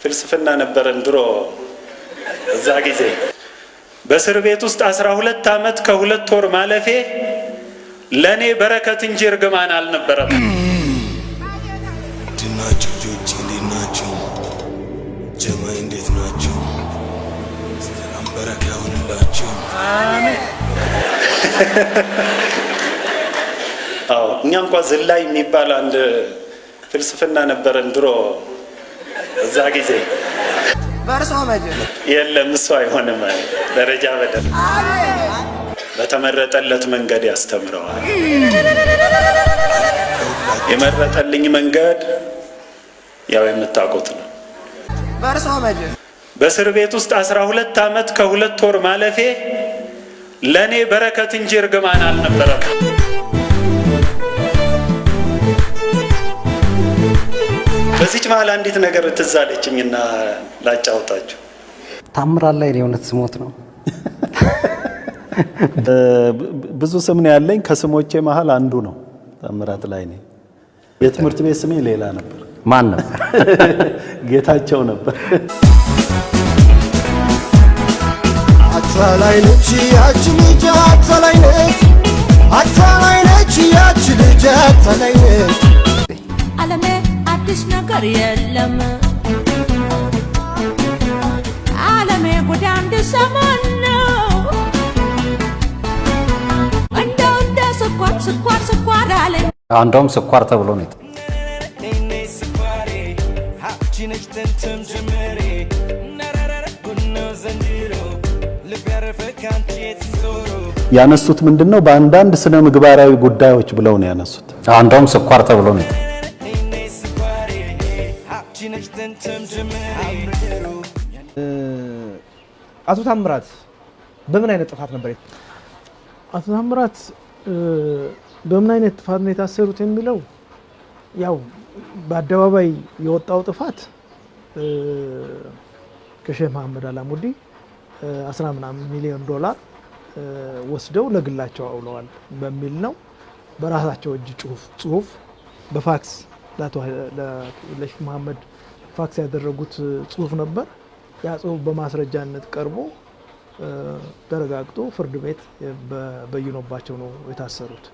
ፍልስፍና ነበረን ድሮ እዛ ጊዜ በእስር ቤት ውስጥ አስራ ሁለት ዓመት ከሁለት ወር ማለፌ ለእኔ በረከት እንጂ እርግማን አልነበረም። ድናቸው ልጆች እንዴት ናቸው? ጀማይ እንዴት ናቸው? ሰላም በረካ ይሁንላቸው። አዎ እኛ እንኳ ዝላይ የሚባል አንድ ፍልስፍና ነበረን ድሮ እዛ ጊዜ በእርሶ መጀን የለም እሱ አይሆንም ደረጃ በደል በተመረጠለት መንገድ ያስተምረዋል። የመረጠልኝ መንገድ ያው የምታውቁት ነው። በእርሶ በእስር ቤት ውስጥ አስራ ሁለት ዓመት ከሁለት ወር ማለፌ ለእኔ በረከት እንጂ እርግማን አልነበረም። በዚች መሀል አንዲት ነገር ትዝ አለችኝና ላጫውታችሁ። ታምራት ላይ የእውነት ስሞት ነው። ብዙ ስም ነው ያለኝ። ከስሞቼ መሀል አንዱ ነው ታምራት ላይ ነኝ። የትምህርት ቤት ስሜ ሌላ ነበር፣ ማን ነው? ጌታቸው ነበር። አታላይ ነች ያች ልጅ አታላይ ነች አታላይ ነች ያች ልጅ አታላይ ነች አዲስ ነገር የለም ዓለሜ ጉድ አንድ ሰሞን ነው እንደው እንደ ስኳር ስኳር ስኳር አለኝ እንደውም ስኳር ተብሎ ነው ያነሱት ምንድን ነው? በአንዳንድ ስነ ምግባራዊ ጉዳዮች ብለው ነው ያነሱት። እንደውም ስኳር ተብሎ ነው አቶ ታምራት በምን አይነት ጥፋት ነበር አቶ ታምራት በምን አይነት ጥፋት ነው የታሰሩት የሚለው ያው በአደባባይ የወጣው ጥፋት ከሼህ መሐመድ አላሙዲ አስራ ምናምን ሚሊዮን ዶላር ወስደው ለግላቸው አውለዋል በሚል ነው። በራሳቸው እጅ ጽሁፍ በፋክስ ለሼህ መሐመድ ፋክስ ያደረጉት ጽሁፍ ነበር። ያ ጽሁፍ በማስረጃነት ቀርቦ ተረጋግጦ ፍርድ ቤት በይኖባቸው ነው የታሰሩት።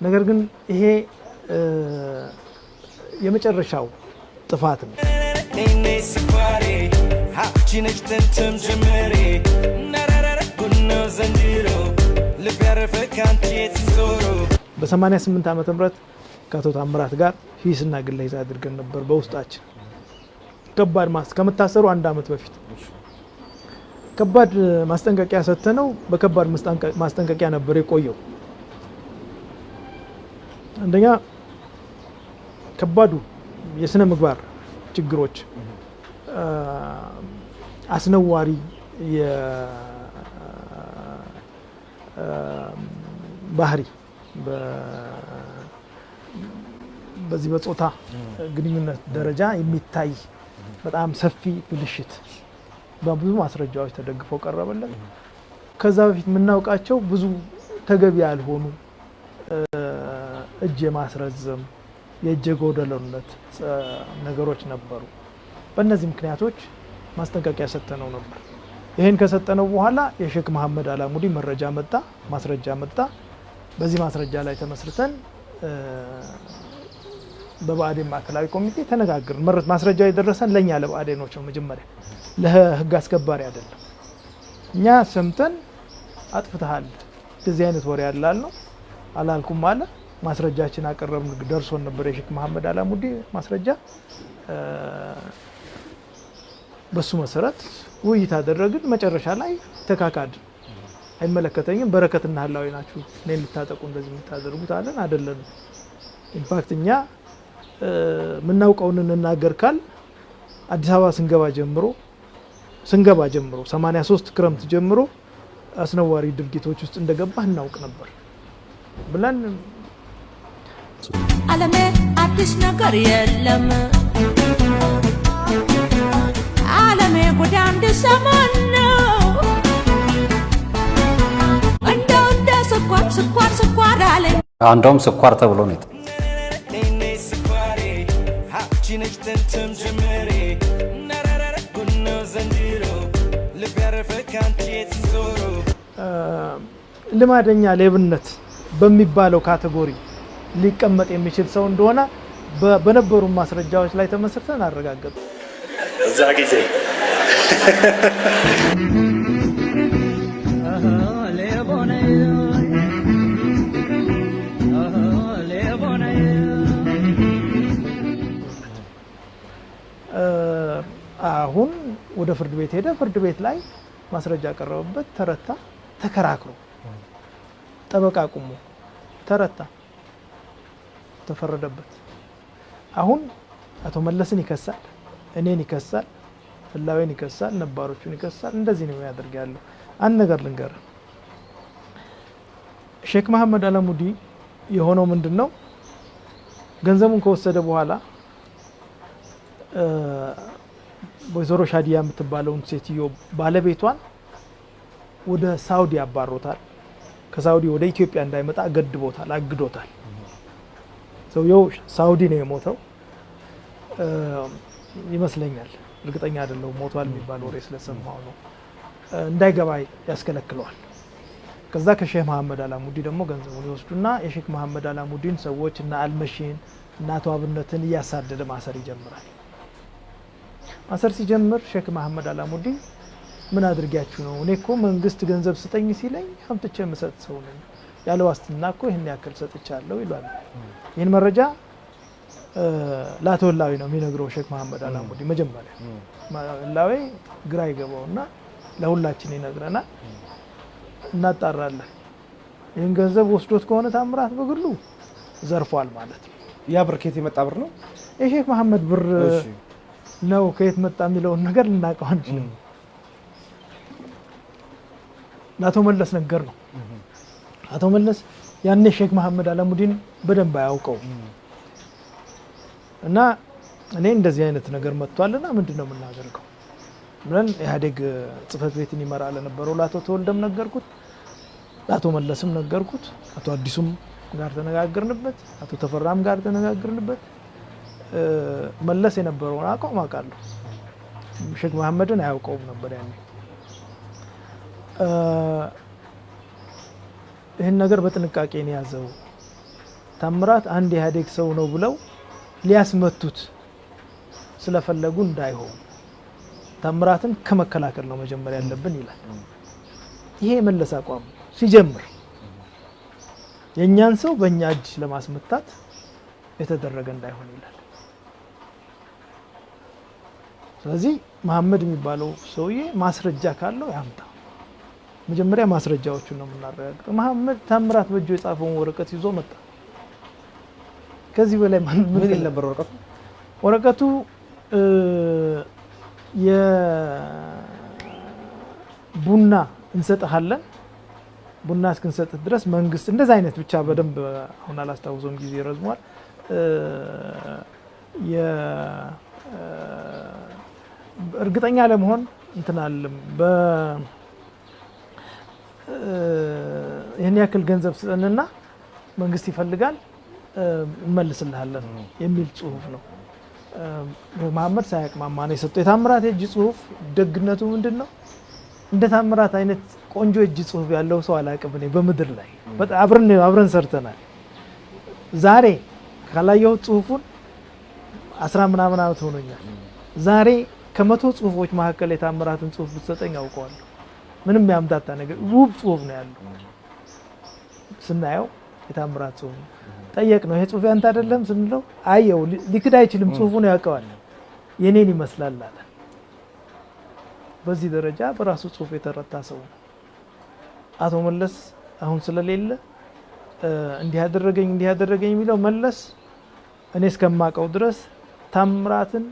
ነገር ግን ይሄ የመጨረሻው ጥፋት ነው። እኔ ስኳሬ ሀብቺ ነች ጥንትም ጅምሬ ነረረረ ጉድ ነው ዘንድሮ ልብ ያረፈ ካንቺ የተዞሮ በ88 ዓመተ ምህረት ከአቶ ታምራት ጋር ሂስና ግለ ሂስ አድርገን ነበር በውስጣችን ከባድ ማስ ከመታሰሩ አንድ ዓመት በፊት ከባድ ማስጠንቀቂያ ሰጥተነው በከባድ ማስጠንቀ- ማስጠንቀቂያ ነበር የቆየው። አንደኛ ከባዱ የስነ ምግባር ችግሮች፣ አስነዋሪ ባህሪ በዚህ በጾታ ግንኙነት ደረጃ የሚታይ በጣም ሰፊ ብልሽት በብዙ ማስረጃዎች ተደግፈው ቀረበለት። ከዛ በፊት የምናውቃቸው ብዙ ተገቢ ያልሆኑ እጅ የማስረዘም የእጀ ጎደሎነት ጸ- ነገሮች ነበሩ። በእነዚህ ምክንያቶች ማስጠንቀቂያ ሰጥተነው ነበር። ይህን ከሰጠነው በኋላ የሼክ መሐመድ አላሙዲ መረጃ መጣ፣ ማስረጃ መጣ። በዚህ ማስረጃ ላይ ተመስርተን በብአዴን ማዕከላዊ ኮሚቴ ተነጋግርን። መረ- ማስረጃው የደረሰን ለእኛ ለብአዴኖች ነው። መጀመሪያ ለህግ አስከባሪ አይደለም። እኛ ሰምተን አጥፍተሃል፣ እንደዚህ አይነት ወሬ ያላል ነው አላልኩም አለ። ማስረጃችን አቀረብን። ደርሶን ነበር የሼክ መሐመድ አላሙዲ ማስረጃ። በሱ መሰረት ውይይት አደረግን። መጨረሻ ላይ ተካካድ አይመለከተኝም፣ በረከትና ህላዊ ናችሁ እኔን ልታጠቁ እንደዚህ የምታደርጉት አለን። አይደለንም። in fact እኛ የምናውቀውን እንናገር ካል አዲስ አበባ ስንገባ ጀምሮ ስንገባ ጀምሮ 83 ክረምት ጀምሮ አስነዋሪ ድርጊቶች ውስጥ እንደገባህ እናውቅ ነበር ብለን ዓለሜ አዲስ ነገር የለም። ዓለሜ ጉድ አንድ ሰሞን ነው። እንደው እንደ ስኳር ስኳር ስኳር አለኝ። እንደውም ስኳር ተብሎ ነው ልማደኛ ሌብነት በሚባለው ካቴጎሪ ሊቀመጥ የሚችል ሰው እንደሆነ በነበሩ ማስረጃዎች ላይ ተመስርተን አረጋገጡ። እዛ ጊዜ አሁን ወደ ፍርድ ቤት ሄደ። ፍርድ ቤት ላይ ማስረጃ ቀረበበት፣ ተረታ። ተከራክሮ ጠበቃ ቁሞ ተረታ፣ ተፈረደበት። አሁን አቶ መለስን ይከሳል፣ እኔን ይከሳል፣ ህላዌን ይከሳል፣ ነባሮቹን ይከሳል። እንደዚህ ነው የሚያደርግ ያለው። አንድ ነገር ልንገር፣ ሼክ መሐመድ አለሙዲ የሆነው ምንድን ነው? ገንዘቡን ከወሰደ በኋላ ወይዘሮ ሻዲያ የምትባለውን ሴትዮ ባለቤቷን ወደ ሳውዲ አባሮታል። ከሳውዲ ወደ ኢትዮጵያ እንዳይመጣ ገድቦታል፣ አግዶታል። ሰውየው ሳውዲ ነው የሞተው ይመስለኛል። እርግጠኛ አይደለሁም። ሞቷል የሚባል ወሬ ስለሰማሁ ነው። እንዳይገባ ያስከለክለዋል። ከዛ ከሼህ መሐመድ አላሙዲ ደግሞ ገንዘቡን ይወስዱና የሼክ መሐመድ አላሙዲን ሰዎች እና አልመሺን እና አቶ አብነትን እያሳደደ ማሰር ይጀምራል። ማሰር ሲጀምር ሼክ መሐመድ አላሙዲ ምን አድርጊያችሁ ነው? እኔ እኮ መንግስት ገንዘብ ስጠኝ ሲለኝ አምጥቼ የምሰጥ ሰው ነኝ። ያለ ዋስትና እኮ ይህን ያክል ሰጥቻለሁ ይሏል። ይህን መረጃ ህላዌ ነው የሚነግረው ሼክ መሐመድ አላሙዲ። መጀመሪያ ህላዌ ግራ ይገባውና ለሁላችን ይነግረናል። እናጣራለን። ይህን ገንዘብ ወስዶት ከሆነ ታምራት በግሉ ዘርፏል ማለት ነው። ያ ብር ከየት የመጣ ብር ነው? የሼክ መሐመድ ብር ነው ከየት መጣ የሚለውን ነገር ልናውቀው አንችልም። ለአቶ መለስ ነገር ነው። አቶ መለስ ያኔ ሼክ መሐመድ አላሙዲን በደንብ አያውቀው እና እኔ እንደዚህ አይነት ነገር መጥቷልና ምንድን ነው የምናደርገው ብለን ኢህአዴግ ጽህፈት ቤትን ይመራ ለነበረው ለአቶ ተወልደም ነገርኩት፣ ለአቶ መለስም ነገርኩት፣ አቶ አዲሱም ጋር ተነጋግርንበት፣ አቶ ተፈራም ጋር ተነጋግርንበት። መለስ የነበረውን አቋም አውቃለሁ። ሼክ መሐመድን አያውቀውም ነበር ያኔ። ይህን ነገር በጥንቃቄ ነው ያዘው። ታምራት አንድ የኢህአዴግ ሰው ነው ብለው ሊያስመቱት ስለፈለጉ እንዳይሆን ታምራትን ከመከላከል ነው መጀመሪያ ያለብን ይላል። ይሄ የመለስ አቋም ሲጀምር የእኛን ሰው በእኛ እጅ ለማስመታት የተደረገ እንዳይሆን ይላል። ስለዚህ መሐመድ የሚባለው ሰውዬ ማስረጃ ካለው ያምጣ። መጀመሪያ ማስረጃዎቹን ነው የምናረጋግጠው። መሐመድ ታምራት በእጁ የጻፈውን ወረቀት ይዞ መጣ። ከዚህ በላይ ምን ይል ነበር ወረቀቱ? ወረቀቱ የቡና እንሰጥሃለን ቡና እስክንሰጥህ ድረስ መንግስት እንደዛ አይነት ብቻ በደንብ አሁን አላስታውሰውም፣ ጊዜ ረዝሟል። እርግጠኛ ለመሆን እንትን አለም ይህን ያክል ገንዘብ ስጠንና መንግስት ይፈልጋል እ እንመልስልሃለን የሚል ጽሁፍ ነው። እ መሐመድ ሳያቅማማ ነው የሰጠው። የታምራት የእጅ ጽሁፍ ደግነቱ ምንድን ነው? እንደ ታምራት አይነት ቆንጆ እጅ ጽሁፍ ያለው ሰው አላቅም እኔ በምድር ላይ አብረን አብረን ሰርተናል። ዛሬ ካላየሁት ጽሁፉን አስራ ምናምን ዓመት ሆኖኛል። ዛሬ ከመቶ ጽሁፎች መካከል የታምራትን ጽሁፍ ብትሰጠኝ አውቀዋለሁ። ምንም ያምታታ ነገር ውብ ጽሁፍ ነው ያለው። ስናየው የታምራት ጽሁፍ ነው። ጠየቅ ነው ይሄ ጽሁፍ ያንተ አይደለም ስንለው አየው ሊክድ አይችልም ጽሁፉን ያውቀዋል። የኔን ይመስላል አለ። በዚህ ደረጃ በራሱ ጽሁፍ የተረታ ሰው ነው። አቶ መለስ አሁን ስለሌለ እንዲህ ያደረገኝ እንዲህ ያደረገኝ የሚለው መለስ እኔ እስከማውቀው ድረስ ታምራትን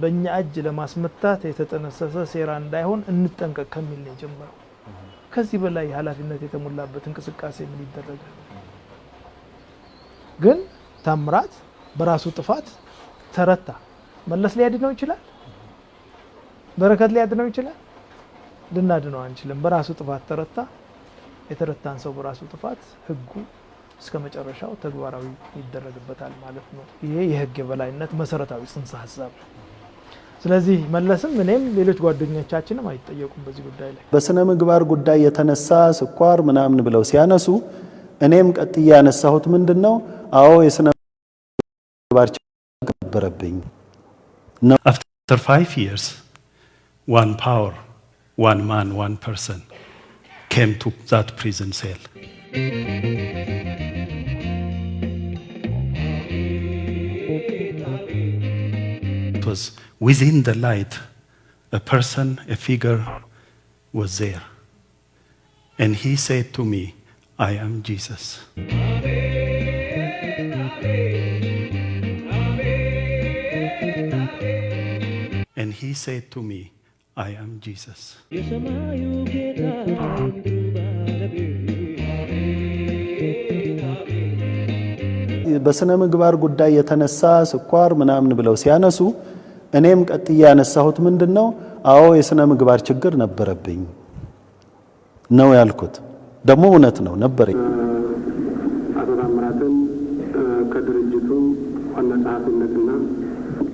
በእኛ እጅ ለማስመታት የተጠነሰሰ ሴራ እንዳይሆን እንጠንቀቅ ከሚል ነው የጀመረው። ከዚህ በላይ ኃላፊነት የተሞላበት እንቅስቃሴ ምን ይደረጋል? ግን ታምራት በራሱ ጥፋት ተረታ። መለስ ሊያድነው ይችላል። በረከት ሊያድነው ይችላል። ልናድነው አንችልም። በራሱ ጥፋት ተረታ። የተረታን ሰው በራሱ ጥፋት ህጉ እስከ መጨረሻው ተግባራዊ ይደረግበታል ማለት ነው። ይሄ የህግ የበላይነት መሰረታዊ ጽንሰ ሀሳብ ነው። ስለዚህ መለስም እኔም ሌሎች ጓደኞቻችንም አይጠየቁም በዚህ ጉዳይ ላይ። በስነ ምግባር ጉዳይ የተነሳ ስኳር ምናምን ብለው ሲያነሱ እኔም ቀጥዬ ያነሳሁት ምንድን ነው? አዎ የስነ ምግባር ችግር ነበረብኝ ነው። After five years, one power, one man, one person came to that prison cell. was within the light, a person, a figure was there. And he said to me, I am Jesus. And he said to me, I am Jesus. በስነ ምግባር ጉዳይ የተነሳ ስኳር ምናምን ብለው ሲያነሱ እኔም ቀጥዬ ያነሳሁት ምንድን ነው? አዎ የስነ ምግባር ችግር ነበረብኝ ነው ያልኩት። ደግሞ እውነት ነው ነበረኝ። አቶ ታምራትን ከድርጅቱ ዋና ጸሐፊነትና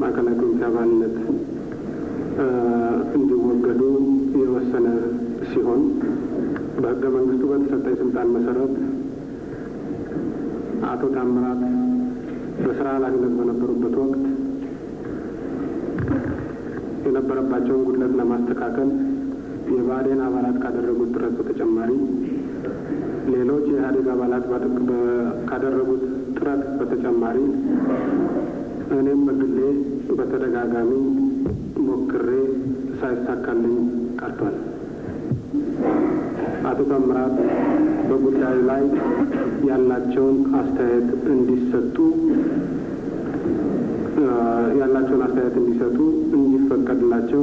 ማዕከላዊ ኮሚቴ አባልነት እንዲወገዱ የወሰነ ሲሆን በሕገ መንግስቱ በተሰጠኝ ስልጣን መሰረት አቶ ታምራት በስራ ኃላፊነት በነበሩበት ወቅት የነበረባቸውን ጉድለት ለማስተካከል የብአዴን አባላት ካደረጉት ጥረት በተጨማሪ ሌሎች የኢህአዴግ አባላት ካደረጉት ጥረት በተጨማሪ እኔም በግሌ በተደጋጋሚ ሞክሬ ሳይሳካልኝ ቀርቷል። አቶ ታምራት በጉዳዩ ላይ ያላቸውን አስተያየት እንዲሰጡ ያላቸውን አስተያየት እንዲሰጡ እንዲፈቀድላቸው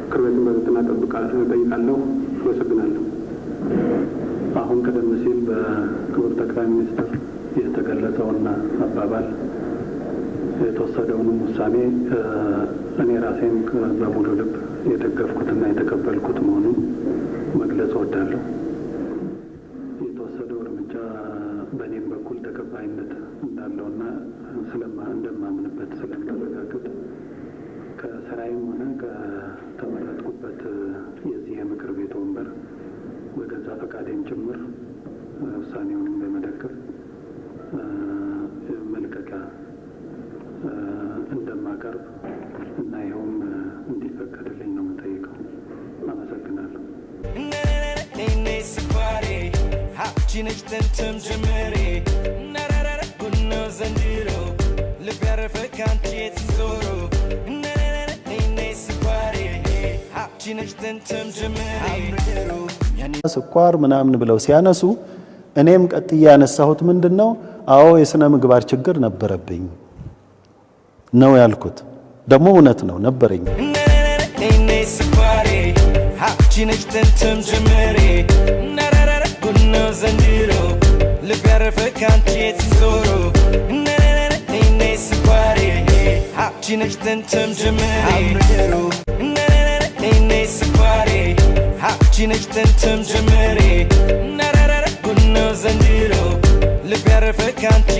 ምክር ቤቱን በትህትና እጠይቃለሁ። አመሰግናለሁ። አሁን ቀደም ሲል በክቡር ጠቅላይ ሚኒስትር የተገለጸውና አባባል የተወሰደውንም ውሳኔ እኔ ራሴም በሙሉ ልብ የደገፍኩትና የተቀበልኩት መሆኑን መግለጽ እወዳለሁ። የተወሰደው እርምጃ በእኔም በኩል ተቀባይነት እንዳለውና እንደማምንበት ስለማረጋግጥ ከስራዬም ሆነ ከተመረጥኩበት የዚህ የምክር ቤት ወንበር በገዛ ፈቃዴም ጭምር ውሳኔውንም በመደገፍ መልቀቂያ እንደማቀርብ እና ይኸውም እንዲፈቀድልኝ ነው የምጠይቀው። አመሰግናለሁ። ሀብችነች ጥንትም ጀመሬ ስኳር ምናምን ብለው ሲያነሱ እኔም ቀጥዬ ያነሳሁት ምንድን ነው? አዎ የስነ ምግባር ችግር ነበረብኝ ነው ያልኩት። ደግሞ እውነት ነው ነበረኝ። ጀመሬ عيني سفاري حقتي نجتنتم جمري نررر كنا زنديرو اللي بيعرفك انت